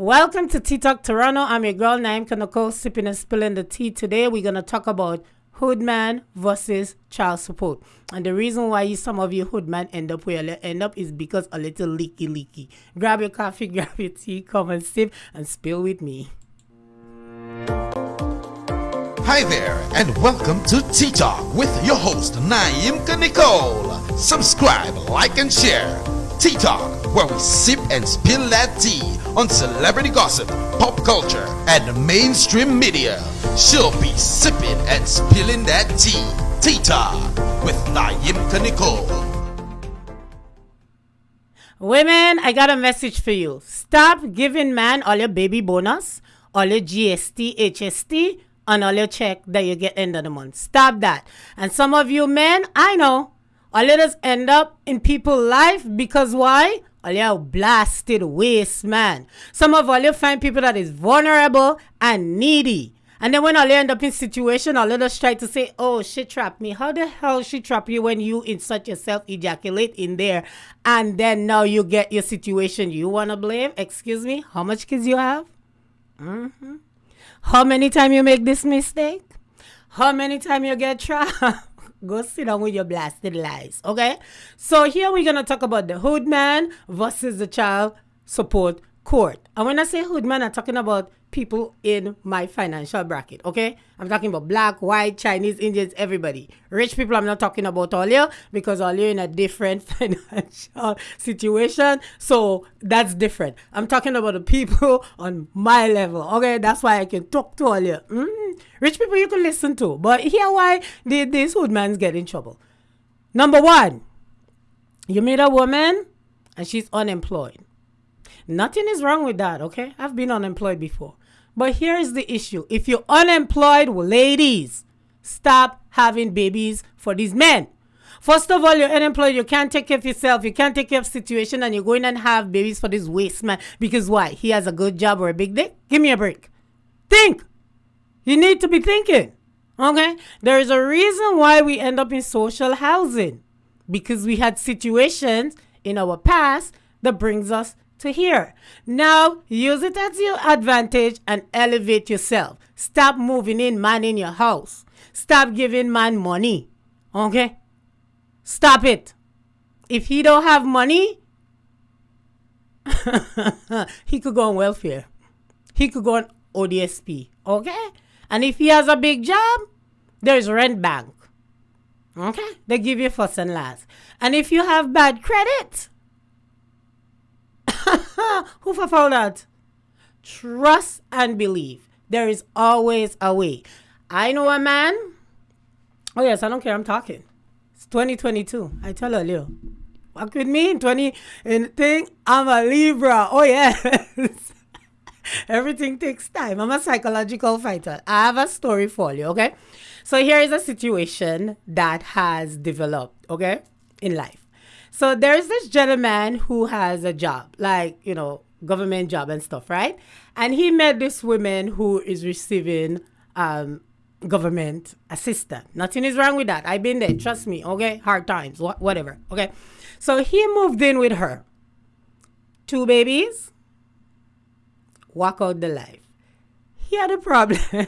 Welcome to Tea Talk Toronto. I'm your girl Naimka Nicole, sipping and spilling the tea. Today we're gonna talk about hoodman versus child support. And the reason why you, some of you hoodman end up where you end up is because a little leaky leaky. Grab your coffee, grab your tea, come and sip and spill with me. Hi there, and welcome to Tea Talk with your host Naimka Nicole. Subscribe, like, and share. Tea Talk, where we sip and spill that tea on celebrity gossip, pop culture, and mainstream media. She'll be sipping and spilling that tea. Talk with Naimka Nicole. Women, I got a message for you. Stop giving man all your baby bonus, all your GST, HST, and all your check that you get end of the month. Stop that. And some of you men, I know, all let us end up in people's life because why? All you blasted waste man. Some of all you find people that is vulnerable and needy. And then when all end up in situation, all us try to say, oh, she trapped me. How the hell she trap you when you insert yourself, ejaculate in there, and then now you get your situation you want to blame? Excuse me, how much kids you have? Mm-hmm. How many time you make this mistake? How many time you get trapped? Go sit down with your blasted lies, okay? So here we're gonna talk about the hood man versus the child support court. And when I say hood man, I'm talking about people in my financial bracket, okay? I'm talking about black, white, Chinese, Indians, everybody. Rich people, I'm not talking about all you because all you're in a different financial situation. So that's different. I'm talking about the people on my level, okay? That's why I can talk to all you. Mm-hmm. Rich people you can listen to. But here why did this hood man's get in trouble. Number one, you meet a woman and she's unemployed. Nothing is wrong with that, okay? I've been unemployed before. But here's the issue if you're unemployed, well, ladies, stop having babies for these men. First of all, you're unemployed, you can't take care of yourself, you can't take care of situation, and you're going and have babies for this waste man. Because why? He has a good job or a big dick? Give me a break. Think. You need to be thinking. Okay? There is a reason why we end up in social housing. Because we had situations in our past that brings us to here. Now, use it as your advantage and elevate yourself. Stop moving in man in your house. Stop giving man money. Okay? Stop it. If he don't have money, he could go on welfare. He could go on ODSP. Okay? And if he has a big job, there's rent bank. Okay? They give you first and last. And if you have bad credit, Who for found that? Trust and believe. There is always a way. I know a man. Oh yes, I don't care. I'm talking. It's 2022. I tell you. What could me in 20 and thing? I'm a Libra. Oh yes. Everything takes time. I'm a psychological fighter. I have a story for you, okay? So here is a situation that has developed, okay, in life. So there's this gentleman who has a job, like, you know, government job and stuff, right? And he met this woman who is receiving um, government assistance. Nothing is wrong with that. I've been there. Trust me. Okay. Hard times. Wh- whatever. Okay. So he moved in with her. Two babies. Walk out the life. He had a problem.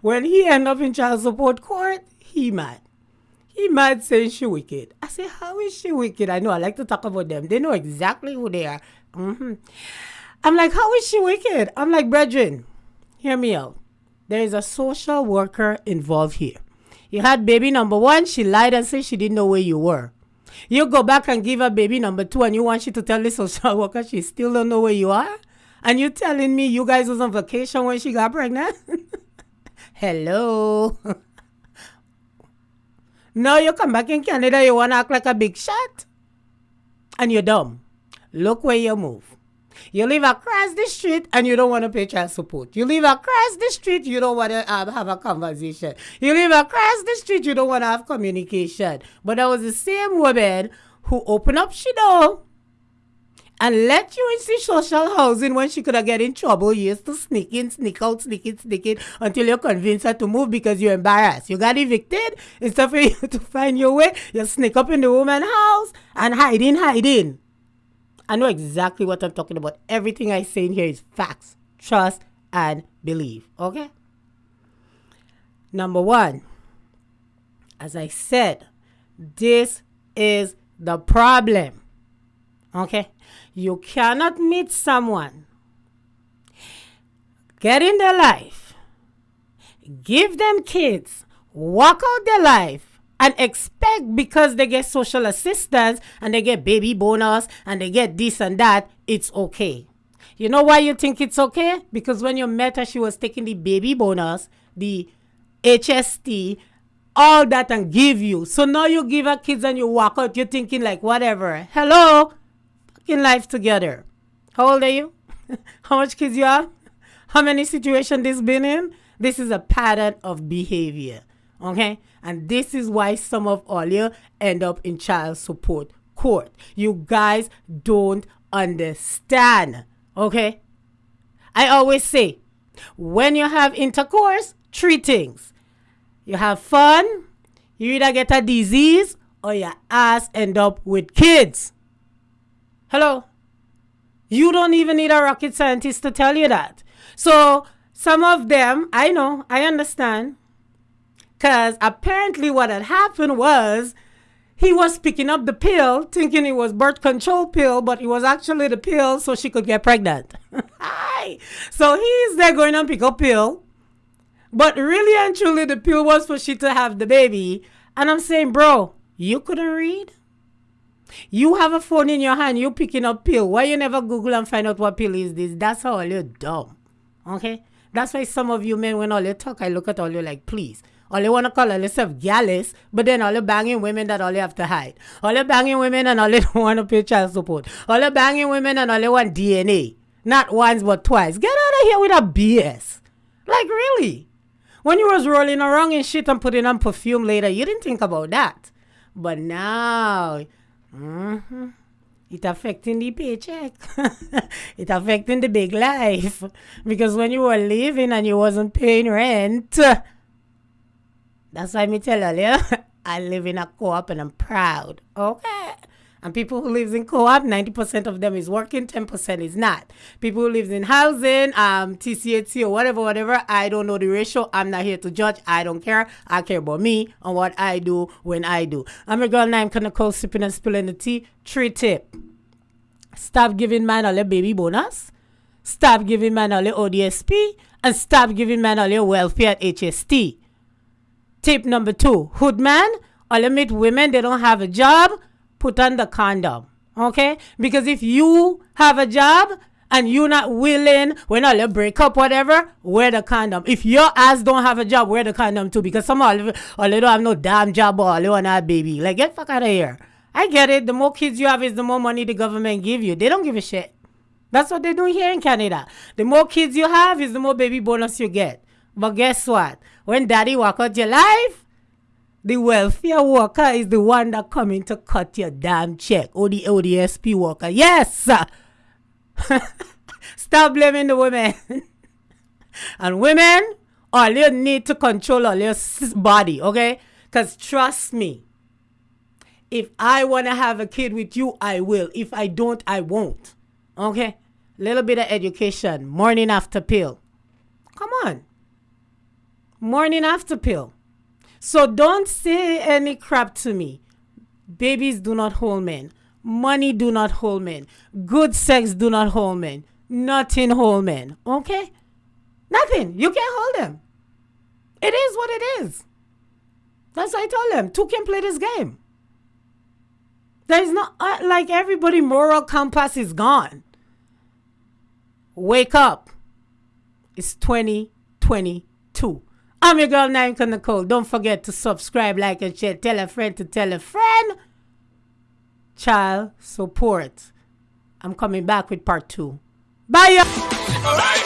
when he end up in child support court, he mad. He might say she wicked. I say, how is she wicked? I know I like to talk about them. They know exactly who they are. Mm-hmm. I'm like, how is she wicked? I'm like, brethren, hear me out. There is a social worker involved here. You had baby number one, she lied and said she didn't know where you were. You go back and give her baby number two and you want she to tell the social worker she still don't know where you are? And you telling me you guys was on vacation when she got pregnant? Hello. Now you come back in Canada, you want to act like a big shot? And you're dumb. Look where you move. You live across the street and you don't want to pay child support. You live across the street, you don't want to uh, have, have a conversation. You live across the street, you don't want to have communication. But that was the same woman who opened up she door and let you into social housing when she could have get in trouble. You used to sneak in, sneak out, sneak in, sneak in until you convince her to move because you're embarrassed. You got evicted. Instead for you to find your way, you sneak up in the woman's house and hide in, hide in. I know exactly what I'm talking about. Everything I say in here is facts. Trust and believe. Okay? Number one, as I said, this is the problem. Okay? You cannot meet someone, get in their life, give them kids, walk out their life, and expect because they get social assistance and they get baby bonus and they get this and that, it's okay. You know why you think it's okay? Because when you met her, she was taking the baby bonus, the HST, all that and give you. So now you give her kids and you walk out, you're thinking like whatever. Hello? Fucking life together. How old are you? How much kids you have? How many situations this been in? This is a pattern of behavior. Okay? And this is why some of all you end up in child support court. You guys don't understand. Okay? I always say, when you have intercourse, three things. You have fun, you either get a disease or your ass end up with kids. Hello? You don't even need a rocket scientist to tell you that. So, some of them, I know, I understand. Because apparently, what had happened was he was picking up the pill thinking it was birth control pill, but it was actually the pill so she could get pregnant. so he's there going and pick up pill but really and truly, the pill was for she to have the baby. And I'm saying, bro, you couldn't read? You have a phone in your hand, you picking up pill. Why you never Google and find out what pill is this? That's how you're dumb. Okay? That's why some of you men, when all you talk, I look at all you like, please. All you want to call yourself gallus, but then all you banging women that all you have to hide. All you banging women and all you don't want to pay child support. All you banging women and all you want DNA. Not once, but twice. Get out of here with a BS. Like, really? When you was rolling around in shit and putting on perfume later, you didn't think about that. But now, mm-hmm, it affecting the paycheck. it affecting the big life. Because when you were living and you wasn't paying rent, that's why me tell you, I live in a co-op and I'm proud. Okay. And people who lives in co-op, 90% of them is working, 10% is not. People who lives in housing, um, TCAT or whatever, whatever, I don't know the ratio. I'm not here to judge. I don't care. I care about me and what I do when I do. I'm a girl Naimka Nicole sipping and spilling the tea. Three tip. Stop giving man all the baby bonus. Stop giving man all the ODSP. And stop giving man all your welfare at HST. Tip number two. Hood man, all the meet women, they don't have a job put on the condom. Okay? Because if you have a job and you're not willing, when all you break up, whatever, wear the condom. If your ass don't have a job, wear the condom too. Because some all, all they don't have no damn job or all they want to have baby. Like, get fuck out of here. I get it. The more kids you have is the more money the government give you. They don't give a shit. That's what they do here in Canada. The more kids you have is the more baby bonus you get. But guess what? When daddy walk out your life, the welfare worker is the one that coming to cut your damn check. Or the ODSP worker. Yes! Stop blaming the women. and women, all you need to control all your body, okay? Because trust me, if I want to have a kid with you, I will. If I don't, I won't. Okay? Little bit of education. Morning after pill. Come on. Morning after pill. So don't say any crap to me. Babies do not hold men. Money do not hold men. Good sex do not hold men. Nothing hold men. Okay? Nothing. You can't hold them. It is what it is. That's what I told them. Two can play this game. There is not uh, like everybody moral compass is gone. Wake up. It's 2022. I'm your girl, Naimka Nicole. Don't forget to subscribe, like, and share. Tell a friend to tell a friend. Child support. I'm coming back with part two. Bye, y'all.